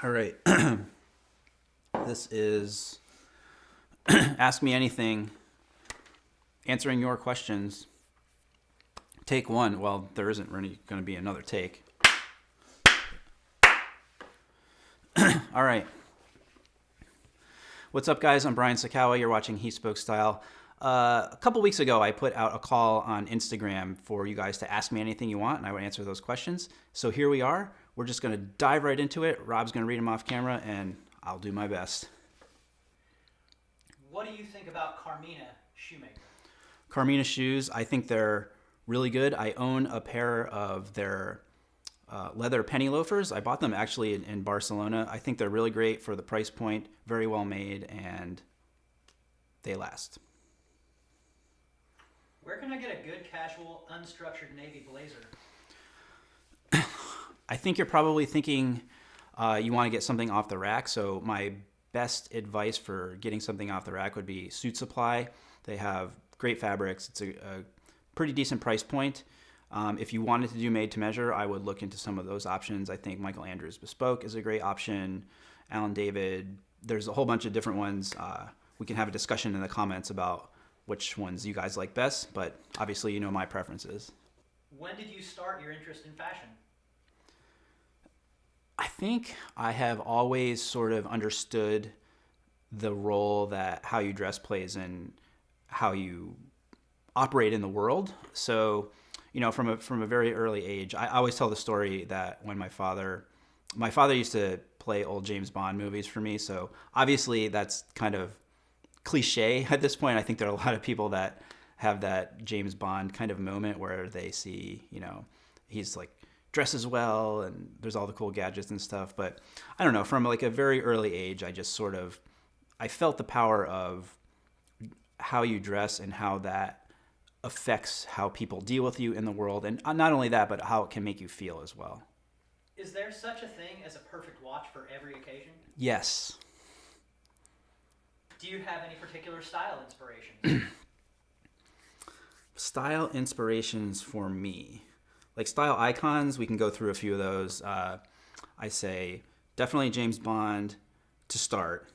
All right. this is Ask Me Anything, answering your questions. Take one. Well, there isn't really going to be another take. All right. What's up, guys? I'm Brian Sacawa. You're watching He Spoke Style. Uh, a couple weeks ago, I put out a call on Instagram for you guys to ask me anything you want, and I would answer those questions. So here we are. We're just going to dive right into it. Rob's going to read them off camera, and I'll do my best. What do you think about Carmina Shoemaker? Carmina shoes, I think they're really good. I own a pair of their uh, leather penny loafers. I bought them actually in, in Barcelona. I think they're really great for the price point, very well made, and they last. Where can I get a good casual, unstructured navy blazer? I think you're probably thinking uh, you want to get something off the rack. So my best advice for getting something off the rack would be Suit Supply. They have great fabrics. It's a, a pretty decent price point. Um, if you wanted to do made to measure, I would look into some of those options. I think Michael Andrews Bespoke is a great option. Alan David, there's a whole bunch of different ones. Uh, we can have a discussion in the comments about which ones you guys like best, but obviously you know my preferences. When did you start your interest in fashion? I think I have always sort of understood the role that how you dress plays in how you operate in the world. So, you know, from a from a very early age, I always tell the story that when my father, my father used to play old James Bond movies for me. So obviously that's kind of cliche at this point. I think there are a lot of people that have that James Bond kind of moment where they see, you know, he's like dresses well and there's all the cool gadgets and stuff. But I don't know, from like a very early age, I just sort of I felt the power of how you dress and how that affects how people deal with you in the world and uh, not only that but how it can make you feel as well. Is there such a thing as a perfect watch for every occasion? Yes. Do you have any particular style inspirations? Style inspirations for me like style icons we can go through a few of those uh, i say definitely james bond to start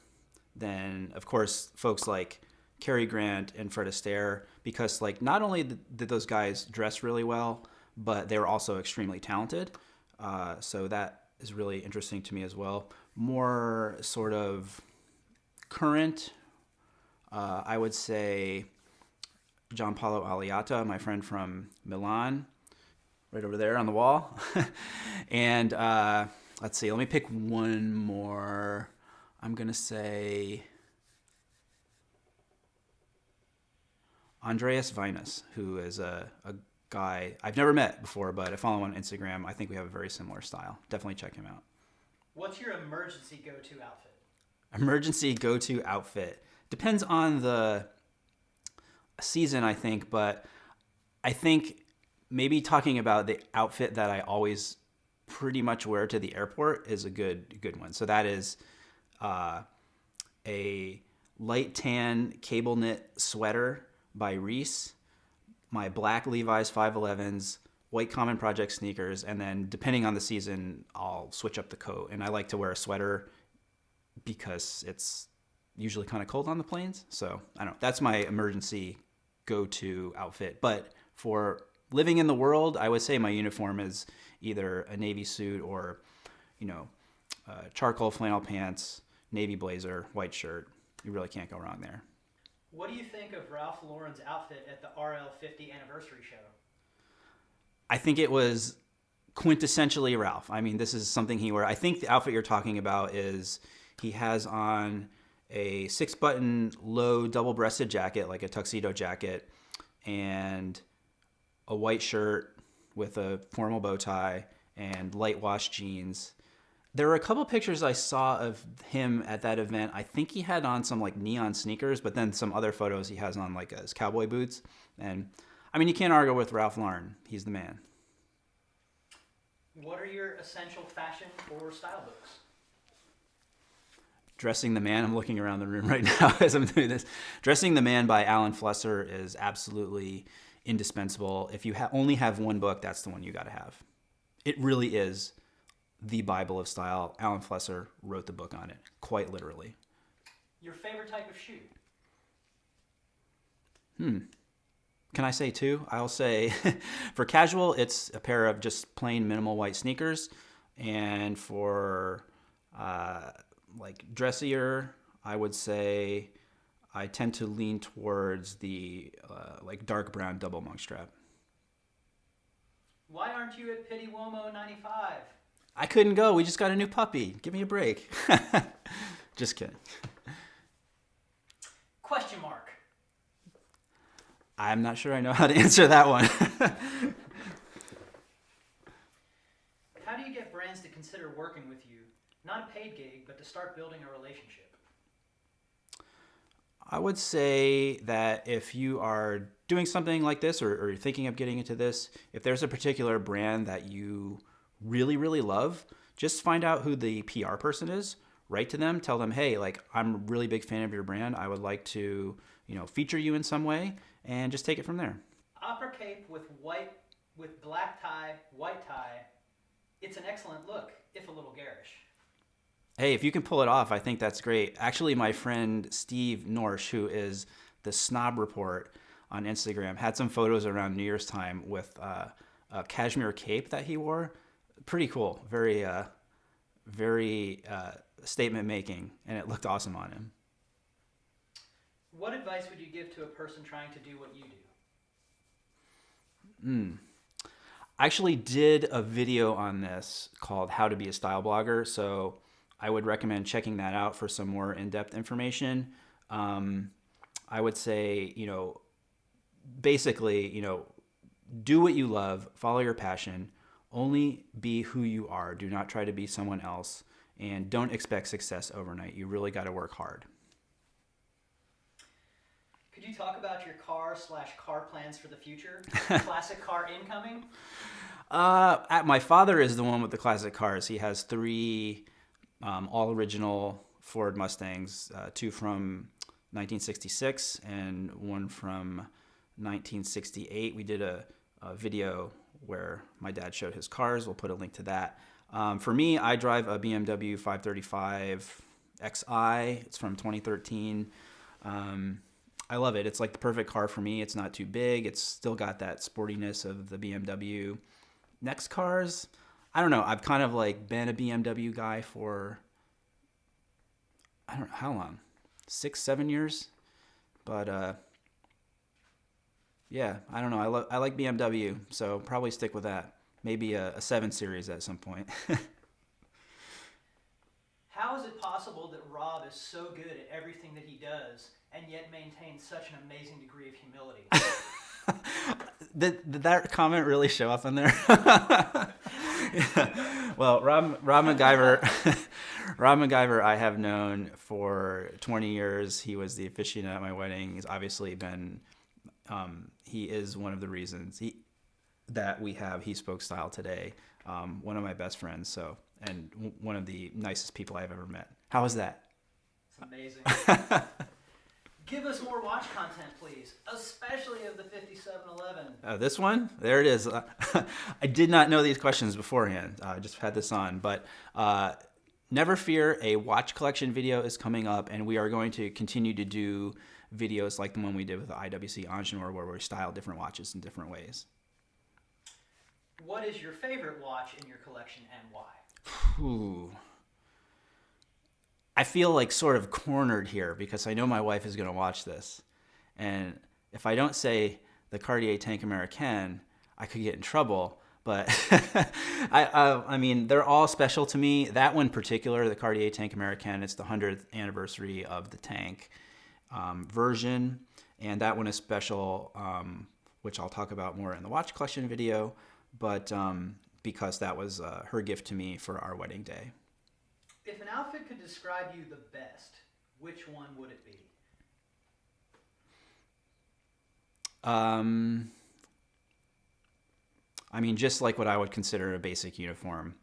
then of course folks like Cary Grant and Fred Astaire because like not only did those guys dress really well, but they were also extremely talented. Uh, so that is really interesting to me as well. More sort of current, uh, I would say Giampaolo Alliata, my friend from Milan, right over there on the wall. and uh, let's see, let me pick one more. I'm going to say Andreas Weinås, who is a, a guy I've never met before, but I follow him on Instagram. I think we have a very similar style. Definitely check him out. What's your emergency go-to outfit? Emergency go-to outfit depends on the season, I think, but I think maybe talking about the outfit that I always pretty much wear to the airport is a good good one. So that is uh, a light tan cable knit sweater by Reiss, my black Levi's 511s, white Common Project sneakers, and then depending on the season, I'll switch up the coat. And I like to wear a sweater because it's usually kind of cold on the planes. So I don't know. That's my emergency go-to outfit. But for living in the world, I would say my uniform is either a navy suit or, you know, uh, charcoal flannel pants, navy blazer, white shirt. You really can't go wrong there. What do you think of Ralph Lauren's outfit at the RL 50 anniversary show? I think it was quintessentially Ralph. I mean, this is something he wore. I think the outfit you're talking about is he has on a six button low double breasted jacket, like a tuxedo jacket, and a white shirt with a formal bow tie and light wash jeans there were a couple pictures I saw of him at that event. I think he had on some like neon sneakers, but then some other photos he has on like his cowboy boots. And I mean, you can't argue with Ralph Lauren. He's the man. What are your essential fashion or style books? Dressing the Man. I'm looking around the room right now as I'm doing this. Dressing the Man by Alan Flusser is absolutely indispensable. If you ha only have one book, that's the one you got to have. It really is the Bible of style. Alan Flusser wrote the book on it, quite literally. Your favorite type of shoe? Hmm. Can I say two? I'll say for casual, it's a pair of just plain minimal white sneakers, and for uh, like dressier, I would say I tend to lean towards the uh, like dark brown double monk strap. Why aren't you at Pitti Uomo 95? I couldn't go. We just got a new puppy. Give me a break. just kidding. Question mark. I'm not sure I know how to answer that one. How do you get brands to consider working with you? Not a paid gig, but to start building a relationship. I would say that if you are doing something like this or, or you're thinking of getting into this, if there's a particular brand that you really, really love, just find out who the PR person is, write to them, tell them, hey, like, I'm a really big fan of your brand. I would like to, you know, feature you in some way and just take it from there. Opera cape with white, with black tie, white tie. It's an excellent look, if a little garish. Hey, if you can pull it off, I think that's great. Actually, my friend Steve Norsh, who is the Snob Report on Instagram, had some photos around New Year's time with uh, a cashmere cape that he wore. Pretty cool. Very, uh, very uh, statement making, and it looked awesome on him. What advice would you give to a person trying to do what you do? I actually did a video on this called How to Be a Style Blogger. So I would recommend checking that out for some more in depth information. Um, I would say, you know, basically, you know, do what you love, follow your passion, only be who you are. Do not try to be someone else, and don't expect success overnight. You really got to work hard. Could you talk about your car slash car plans for the future? Classic car incoming? Uh, my father is the one with the classic cars. He has three um, all original Ford Mustangs, uh, two from 1966 and one from 1968. We did a, a video where my dad showed his cars. We'll put a link to that. Um, for me, I drive a BMW 535 Xi. It's from 2013. Um, I love it. It's like the perfect car for me. It's not too big. It's still got that sportiness of the BMW. Next cars, I don't know. I've kind of like been a BMW guy for I don't know how long, six, seven years, but uh, yeah, I don't know. I love I like BMW, so probably stick with that. Maybe a, a seven series at some point. How is it possible that Rob is so good at everything that he does and yet maintains such an amazing degree of humility? did, did that comment really show up in there? well, Rob, Rob MacGyver, Rob MacGyver, I have known for 20 years. He was the officiant at my wedding. He's obviously been, um, he is one of the reasons he, that we have He Spoke Style today. Um, one of my best friends, so, and w- one of the nicest people I've ever met. How was that? It's amazing. Give us more watch content, please, especially of the 5711. Uh, this one, there it is. Uh, I did not know these questions beforehand. Uh, I just had this on, but uh, never fear, a watch collection video is coming up, and we are going to continue to do videos like the one we did with the IWC Ingenieur, where we style different watches in different ways. What is your favorite watch in your collection and why? Ooh. I feel like sort of cornered here because I know my wife is going to watch this. And if I don't say the Cartier Tank Americaine, I could get in trouble. But I, I, I mean, they're all special to me. That one in particular, the Cartier Tank Americaine, it's the 100th anniversary of the tank um, version. And that one is special, um, which I'll talk about more in the watch collection video. But um, because that was uh, her gift to me for our wedding day. If an outfit could describe you the best, which one would it be? Um, I mean, just like what I would consider a basic uniform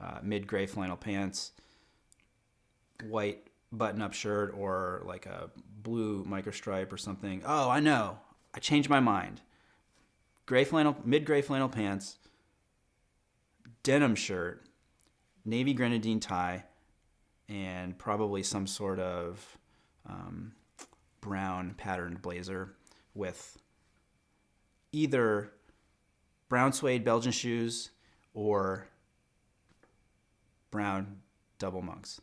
uh, mid gray flannel pants, white button up shirt, or like a blue microstripe or something. Oh, I know. I changed my mind. Gray flannel, mid gray flannel pants, denim shirt, navy grenadine tie, and probably some sort of um, brown patterned blazer with either brown suede Belgian shoes or brown double monks.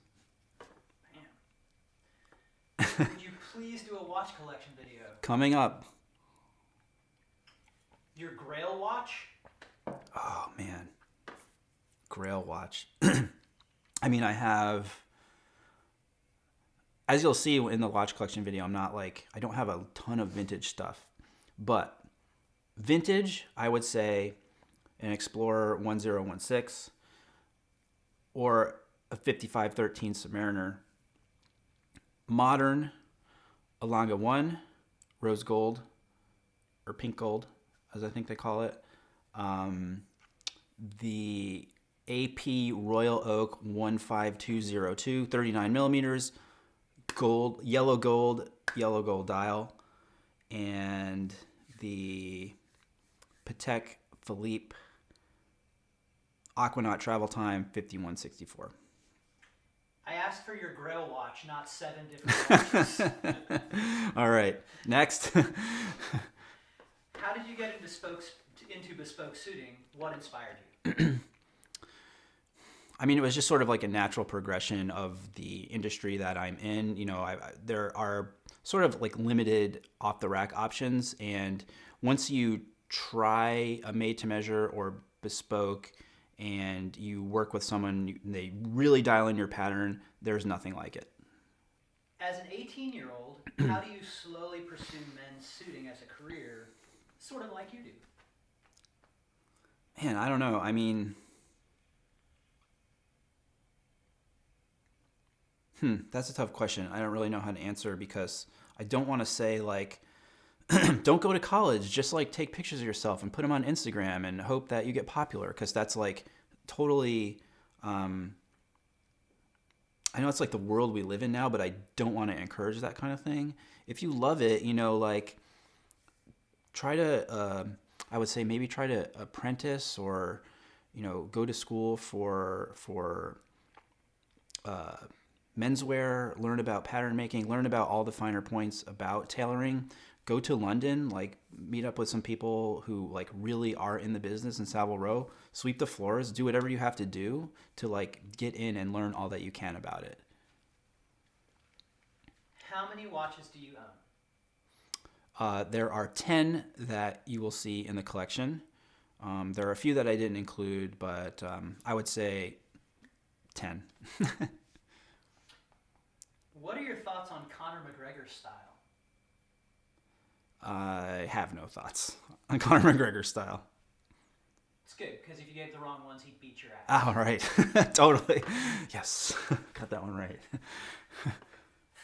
Would you please do a watch collection video? Coming up. Your Grail watch? Oh man, Grail watch. I mean, I have. As you'll see in the watch collection video, I'm not like I don't have a ton of vintage stuff, but vintage, I would say, an Explorer 1016 or a 5513 Submariner. Modern, a Lange 1, rose gold, or pink gold, as I think they call it. Um, the AP Royal Oak 15202, 39 millimeters, gold, yellow gold, yellow gold dial, and the Patek Philippe Aquanaut Travel Time 5164. I asked for your Grail watch, not seven different watches. All right, next. How did you get into bespoke, into bespoke suiting? What inspired you? I mean, it was just sort of like a natural progression of the industry that I'm in. You know, I, I, there are sort of like limited off the rack options, and once you try a made to measure or bespoke, and you work with someone, they really dial in your pattern. There's nothing like it. As an 18 year old, how do you slowly pursue men's suiting as a career, sort of like you do? Man, I don't know. I mean, hmm, that's a tough question. I don't really know how to answer because I don't want to say like, don't go to college. Just like take pictures of yourself and put them on Instagram and hope that you get popular because that's like totally. Um, I know it's like the world we live in now, but I don't want to encourage that kind of thing. If you love it, you know, like try to. Uh, I would say maybe try to apprentice or, you know, go to school for for uh, menswear, learn about pattern making, learn about all the finer points about tailoring. Go to London, like meet up with some people who like really are in the business in Savile Row. Sweep the floors, do whatever you have to do to like get in and learn all that you can about it. How many watches do you own? Uh, there are 10 that you will see in the collection. Um, there are a few that I didn't include, but um, I would say 10. What are your thoughts on Conor McGregor's style? I have no thoughts on Conor McGregor's style. It's good because if you gave the wrong ones, he'd beat your ass. Oh, right. totally. Yes. Got that one right.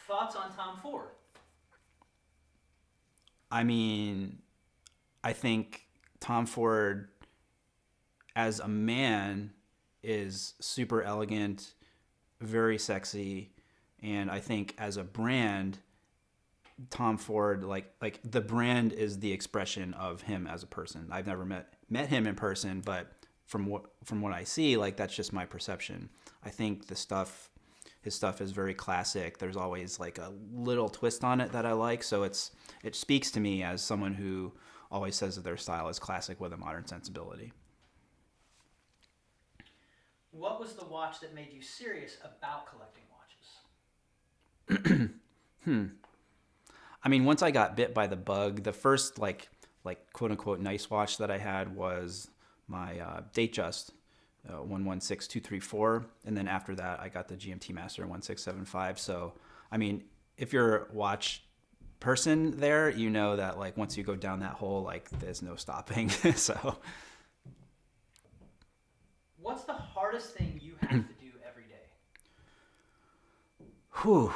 Thoughts on Tom Ford? I mean, I think Tom Ford, as a man, is super elegant, very sexy, and I think as a brand, Tom Ford, like like the brand is the expression of him as a person. I've never met met him in person, but from what from what I see, like that's just my perception. I think the stuff his stuff is very classic. There's always like a little twist on it that I like, so it's it speaks to me as someone who always says that their style is classic with a modern sensibility. What was the watch that made you serious about collecting? Hmm. I mean, once I got bit by the bug, the first like like quote unquote nice watch that I had was my uh, Datejust uh, 116234, and then after that I got the GMT Master 1675. So, I mean, if you're a watch person there, you know that like once you go down that hole, like there's no stopping. so, What's the hardest thing you have to do every day? whew.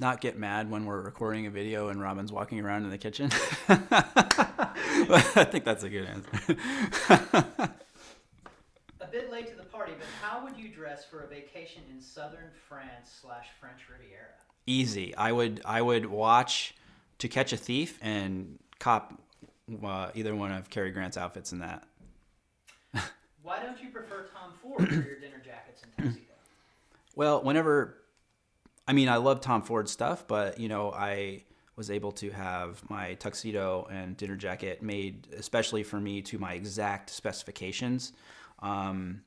Not get mad when we're recording a video and Robin's walking around in the kitchen. I think that's a good answer. A bit late to the party, but how would you dress for a vacation in southern France slash French Riviera? Easy. I would I would watch To Catch a Thief and cop uh, either one of Cary Grant's outfits in that. Why don't you prefer Tom Ford for your dinner jackets and tuxedo? Well, whenever, I mean, I love Tom Ford stuff, but you know, I was able to have my tuxedo and dinner jacket made especially for me to my exact specifications. Um,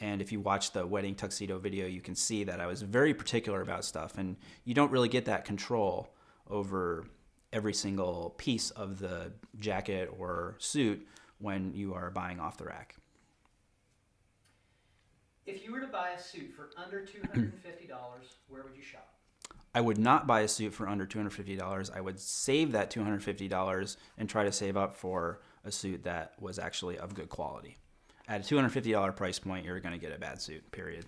and if you watch the wedding tuxedo video, you can see that I was very particular about stuff, and you don't really get that control over every single piece of the jacket or suit when you are buying off the rack. If you were to buy a suit for under $250, where would you shop? I would not buy a suit for under $250. I would save that $250 and try to save up for a suit that was actually of good quality. At a $250 price point, you're going to get a bad suit, period.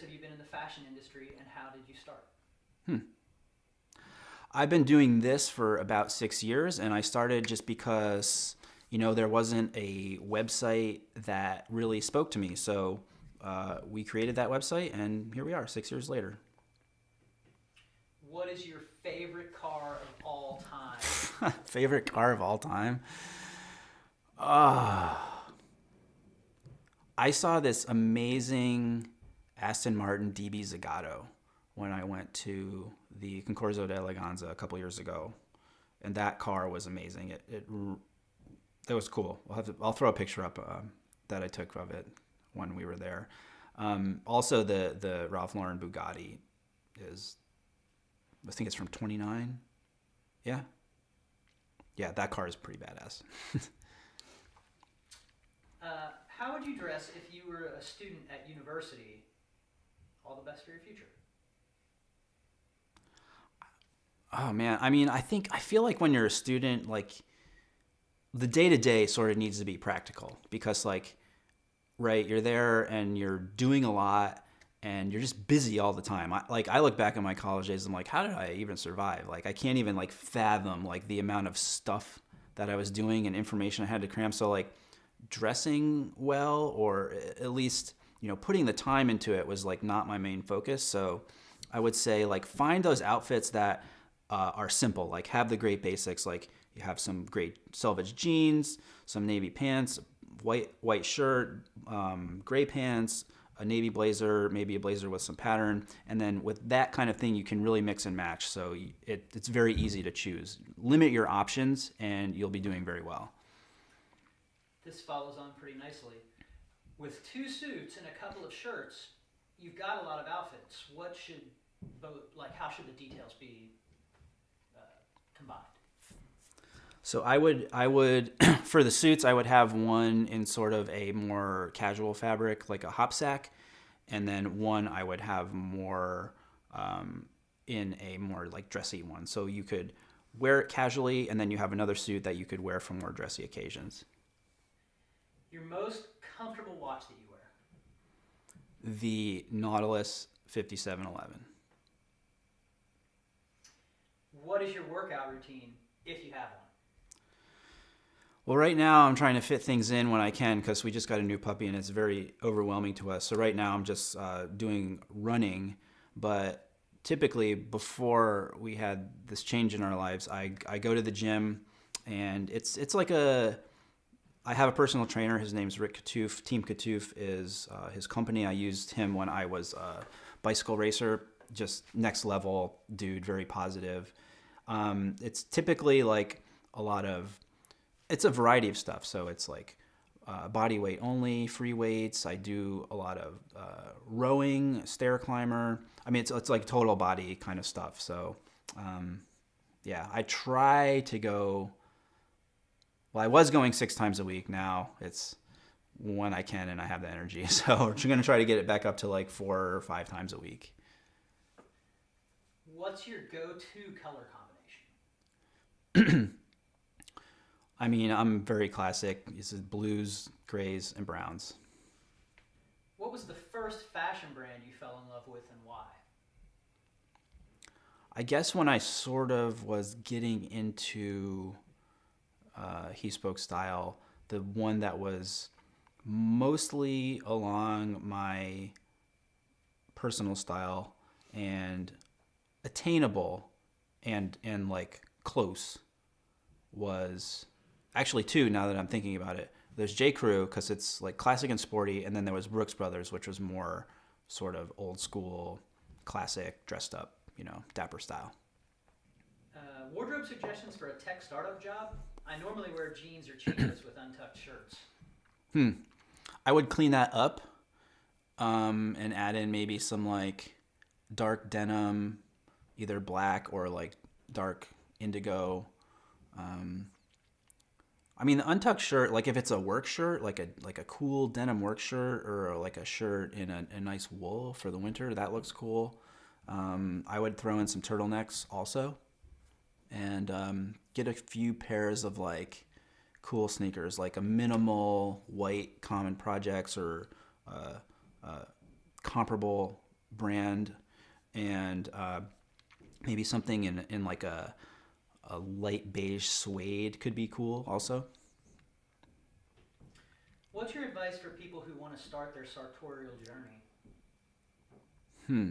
Have you been in the fashion industry and how did you start? Hmm. I've been doing this for about six years, and I started just because, you know, there wasn't a website that really spoke to me. So uh, we created that website, and here we are, six years later. What is your favorite car of all time? Favorite car of all time? Ah. I saw this amazing Aston Martin DB Zagato when I went to the Concorso d'Eleganza a couple years ago, and that car was amazing. It it, it was cool. I'll have to, I'll throw a picture up um, that I took of it when we were there. Um, also, the the Ralph Lauren Bugatti is, I think it's from '29. Yeah, yeah, that car is pretty badass. Uh, how would you dress if you were a student at university? All the best for your future. Oh man, I mean, I think I feel like when you're a student, like the day to day sort of needs to be practical because, like, right, you're there and you're doing a lot and you're just busy all the time. I, like, I look back at my college days, I'm like, how did I even survive? Like, I can't even like fathom like the amount of stuff that I was doing and information I had to cram. So like, dressing well or at least you know putting the time into it was like not my main focus. So I would say like find those outfits that uh, are simple, like have the great basics, like you have some great selvage jeans, some navy pants, white white shirt, um, gray pants, a navy blazer, maybe a blazer with some pattern, and then with that kind of thing, you can really mix and match. So it, it's very easy to choose. Limit your options, and you'll be doing very well. This follows on pretty nicely. With two suits and a couple of shirts, you've got a lot of outfits. What should like? How should the details be uh, combined? So I would I would for the suits I would have one in sort of a more casual fabric like a hop sack, and then one I would have more um, in a more like dressy one. So you could wear it casually, and then you have another suit that you could wear for more dressy occasions. Your most comfortable watch that you wear. The Nautilus 5711. What is your workout routine if you have one? Well, right now I'm trying to fit things in when I can because we just got a new puppy and it's very overwhelming to us. So right now I'm just uh, doing running, but typically before we had this change in our lives, I, I go to the gym and it's it's like a I have a personal trainer. His name's Rick Katouf. Team Katouf is uh, his company. I used him when I was a bicycle racer. Just next level dude, very positive. Um, it's typically like a lot of it's a variety of stuff. So it's like uh, body weight only, free weights. I do a lot of uh, rowing, stair climber. I mean, it's, it's like total body kind of stuff. So um, yeah, I try to go. Well, I was going six times a week. Now it's when I can and I have the energy. So I'm going to try to get it back up to like four or five times a week. What's your go-to color combination? I mean, I'm very classic. This is blues, grays, and browns. What was the first fashion brand you fell in love with and why? I guess when I sort of was getting into uh, he spoke style, the one that was mostly along my personal style and attainable and and like close was actually two now that I'm thinking about it There's J Crew because it's like classic and sporty, and then there was Brooks Brothers, which was more sort of old school, classic, dressed up, you know, dapper style. Uh, wardrobe suggestions for a tech startup job? I normally wear jeans or chinos with untucked shirts. Hmm. I would clean that up, um, and add in maybe some like dark denim, either black or like dark indigo. Um, I mean, the untucked shirt, like if it's a work shirt, like a like a cool denim work shirt, or like a shirt in a, a nice wool for the winter, that looks cool. Um, I would throw in some turtlenecks also, and um, get a few pairs of like cool sneakers, like a minimal white Common Projects or uh, uh, comparable brand, and uh, maybe something in in like a a light beige suede could be cool also. What's your advice for people who want to start their sartorial journey? Hmm.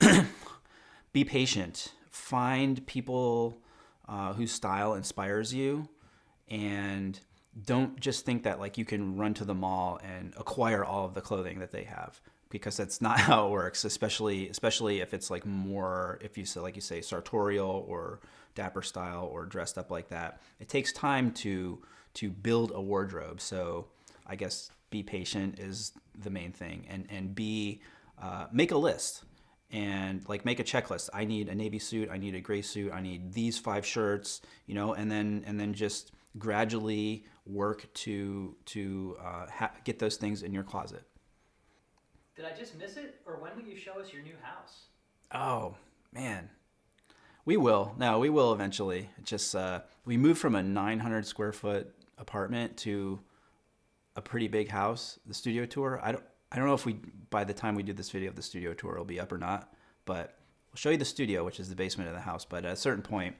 be patient. Find people uh, whose style inspires you, and don't just think that like you can run to the mall and acquire all of the clothing that they have because that's not how it works. Especially especially if it's like more if you say like you say sartorial or dapper style or dressed up like that. It takes time to to build a wardrobe. So I guess be patient is the main thing, and and be uh, make a list and like make a checklist. I need a navy suit. I need a gray suit. I need these five shirts. You know, and then and then just gradually work to to uh, ha- get those things in your closet. Did I just miss it, or when will you show us your new house? Oh man, we will. No, we will eventually. Just uh, we moved from a 900 square foot apartment to a pretty big house. The studio tour. I don't. I don't know if we by the time we do this video, of the studio tour will be up or not. But we'll show you the studio, which is the basement of the house. But at a certain point,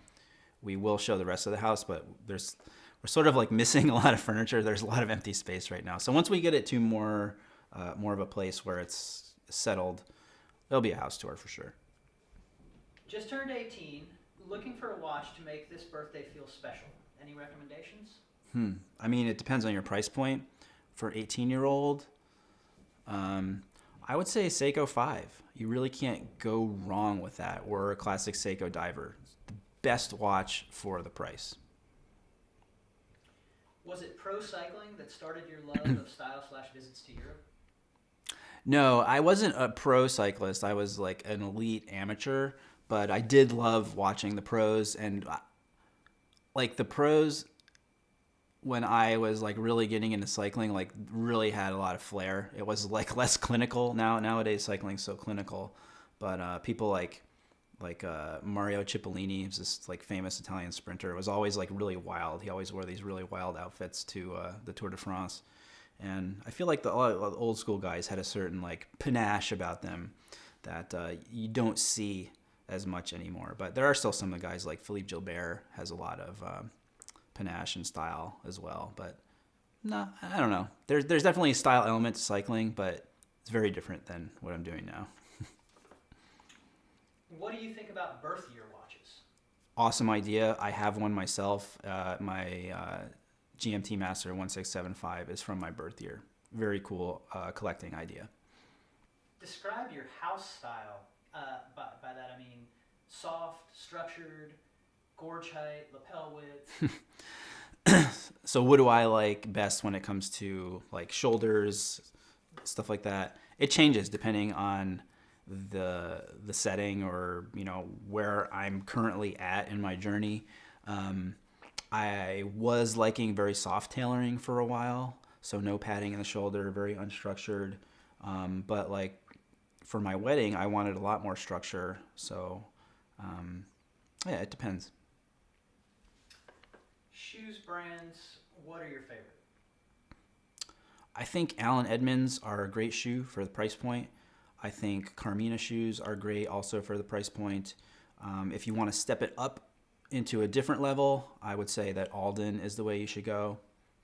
we will show the rest of the house. But there's we're sort of like missing a lot of furniture. There's a lot of empty space right now. So once we get it to more uh, more of a place where it's settled, there'll be a house tour for sure. Just turned 18, looking for a watch to make this birthday feel special. Any recommendations? Hmm. I mean, it depends on your price point. For 18 year old, um, I would say Seiko 5. You really can't go wrong with that, or a classic Seiko Diver. The best watch for the price. Was it pro cycling that started your love of style slash visits to Europe? No, I wasn't a pro cyclist. I was like an elite amateur, but I did love watching the pros and uh, like the pros when I was like really getting into cycling, like really had a lot of flair. It was like less clinical now. Nowadays, cycling's so clinical, but uh, people like like uh, Mario Cipollini, who's this like famous Italian sprinter, was always like really wild. He always wore these really wild outfits to uh, the Tour de France, and I feel like the old school guys had a certain like panache about them that uh, you don't see as much anymore. But there are still some of the guys like Philippe Gilbert has a lot of uh, panache and style as well. But no, I don't know. There's there's definitely a style element to cycling, but it's very different than what I'm doing now. what do you think about birth year watches? Awesome idea. I have one myself. Uh, my uh, GMT Master 1675 is from my birth year. Very cool uh, collecting idea. Describe your house style. Uh, by, by that I mean soft, structured, gorge height, lapel width. so what do I like best when it comes to like shoulders, stuff like that? It changes depending on the the setting or you know where I'm currently at in my journey. Um, I was liking very soft tailoring for a while, so no padding in the shoulder, very unstructured. Um, but like for my wedding, I wanted a lot more structure. So um, yeah, it depends. Shoes brands, what are your favorite? I think Allen Edmonds are a great shoe for the price point. I think Carmina shoes are great also for the price point. Um, if you want to step it up into a different level, I would say that Alden is the way you should go.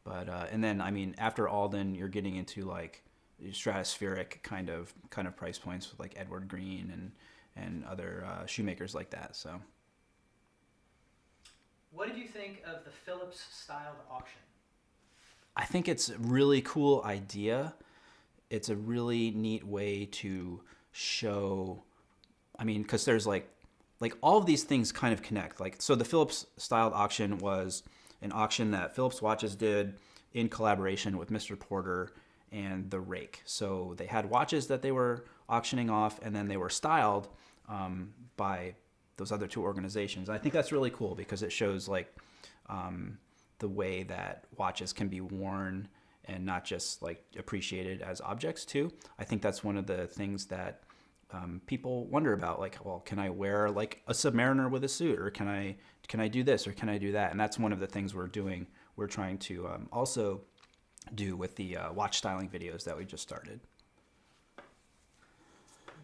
But uh, and then I mean after Alden, you're getting into like stratospheric kind of kind of price points with like Edward Green and and other uh, shoemakers like that. So. What did you think of the Phillips styled auction? I think it's a really cool idea. It's a really neat way to show. I mean, because there's like, like all of these things kind of connect. Like, so the Phillips styled auction was an auction that Phillips Watches did in collaboration with Mr. Porter and the Rake. So they had watches that they were auctioning off, and then they were styled um, by those other two organizations. I think that's really cool because it shows like um, the way that watches can be worn and not just like appreciated as objects too. I think that's one of the things that um, people wonder about. Like, well, can I wear like a Submariner with a suit, or can I can I do this, or can I do that? And that's one of the things we're doing. We're trying to um, also do with the uh, watch styling videos that we just started.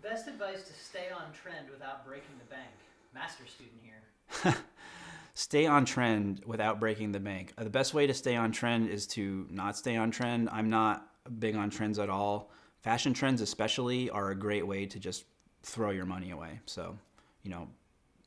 Best advice to stay on trend without breaking the bank. Master student here. stay on trend without breaking the bank. Uh, the best way to stay on trend is to not stay on trend. I'm not big on trends at all. Fashion trends, especially, are a great way to just throw your money away. So, you know,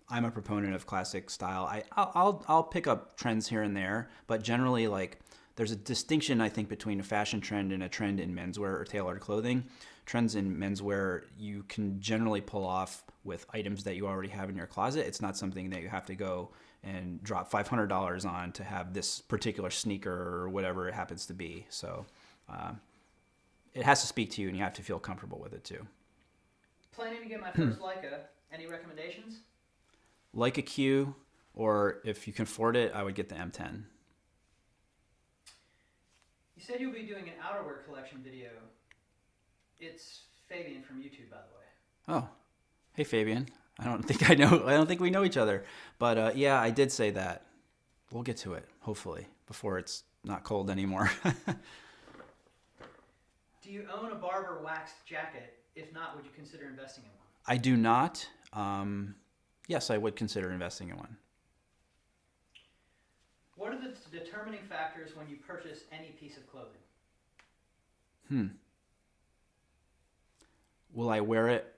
I'm a proponent of classic style. I I'll I'll, I'll pick up trends here and there, but generally, like there's a distinction I think between a fashion trend and a trend in menswear or tailored clothing. Trends in menswear you can generally pull off with items that you already have in your closet. It's not something that you have to go and drop $500 on to have this particular sneaker or whatever it happens to be. So uh, it has to speak to you and you have to feel comfortable with it too. Planning to get my first Leica. Any recommendations? Leica Q, or if you can afford it, I would get the M10. You said you'll be doing an outerwear collection video. It's Fabian from YouTube, by the way. Oh, hey Fabian. I don't think I know. I don't think we know each other. But uh, yeah, I did say that. We'll get to it, hopefully, before it's not cold anymore. Do you own a Barbour waxed jacket? If not, would you consider investing in one? I do not. Um, yes, I would consider investing in one. What are the determining factors when you purchase any piece of clothing? Hmm. Will I wear it?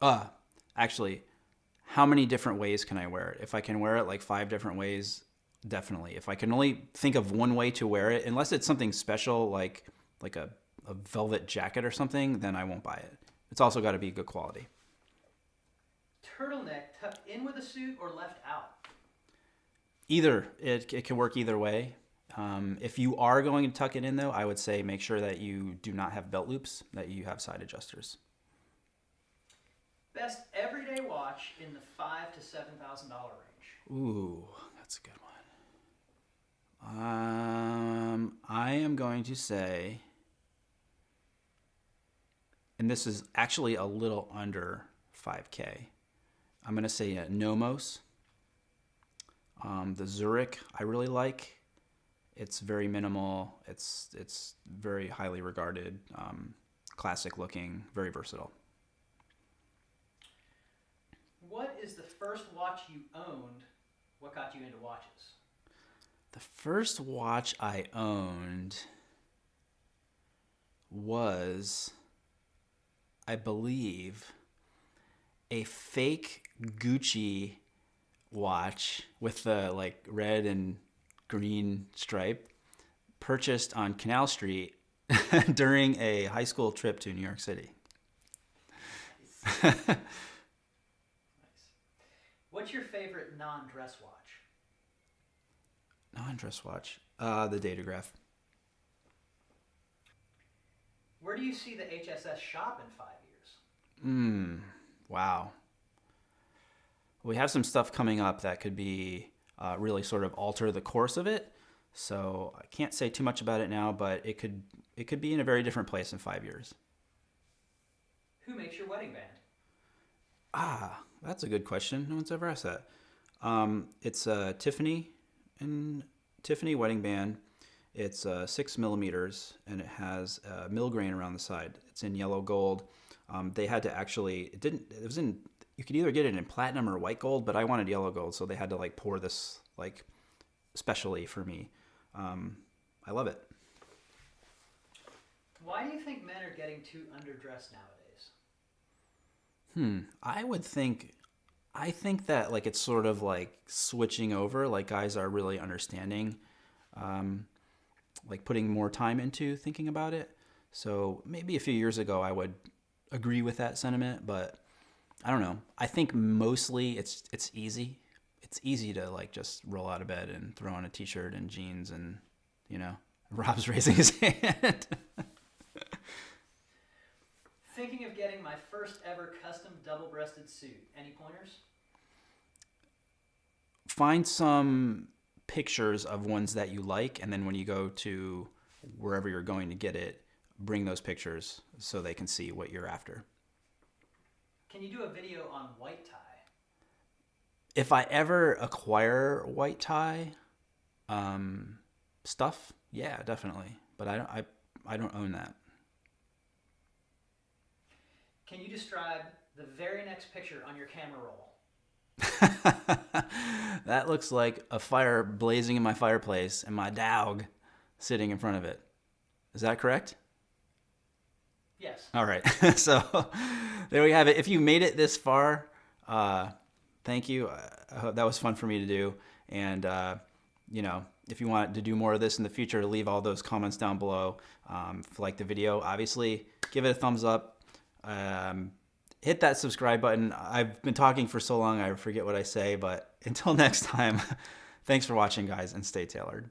Uh, actually, how many different ways can I wear it? If I can wear it like five different ways, definitely. If I can only think of one way to wear it, unless it's something special like like a, a velvet jacket or something, then I won't buy it. It's also got to be good quality. Turtleneck tucked in with a suit or left out? Either it, it can work either way. Um, if you are going to tuck it in, though, I would say make sure that you do not have belt loops, that you have side adjusters. Best everyday watch in the five to seven thousand dollar range. Ooh, that's a good one. Um, I am going to say, and this is actually a little under 5K. I'm going to say Nomos. Um, the Zurich I really like. It's very minimal. It's it's very highly regarded, um, classic looking, very versatile. What is the first watch you owned? What got you into watches? The first watch I owned was, I believe, a fake Gucci watch with the like red and green stripe purchased on Canal Street during a high school trip to New York City. nice. What's your favorite non-dress watch? Non-dress watch. Uh, the Datograph. Where do you see the HSS shop in five years? Hmm. Wow. We have some stuff coming up that could be uh, really sort of alter the course of it. So I can't say too much about it now, but it could it could be in a very different place in five years. Who makes your wedding band? Ah, that's a good question. No one's ever asked that. Um, it's a Tiffany and Tiffany wedding band. It's uh, six millimeters and it has a milgrain around the side. It's in yellow gold. Um, they had to actually it didn't it was in you could either get it in platinum or white gold, but I wanted yellow gold, so they had to like pour this like specially for me. Um, I love it. Why do you think men are getting too underdressed nowadays? Hmm. I would think. I think that like it's sort of like switching over. Like guys are really understanding. Um, like putting more time into thinking about it. So maybe a few years ago I would agree with that sentiment, but I don't know. I think mostly it's it's easy. It's easy to like just roll out of bed and throw on a t-shirt and jeans and you know, Rob's raising his hand. Thinking of getting my first ever custom double-breasted suit. Any pointers? Find some pictures of ones that you like and then when you go to wherever you're going to get it, bring those pictures so they can see what you're after. Can you do a video on white tie? If I ever acquire white tie um, stuff, yeah, definitely. But I don't, I, I don't own that. Can you describe the very next picture on your camera roll? that looks like a fire blazing in my fireplace and my dog sitting in front of it. Is that correct? Yes. All right. so there we have it. If you made it this far, uh, thank you. Uh, that was fun for me to do. And, uh, you know, if you want to do more of this in the future, leave all those comments down below. Um, if you like the video, obviously, give it a thumbs up. Um, hit that subscribe button. I've been talking for so long, I forget what I say. But until next time, thanks for watching, guys, and stay tailored.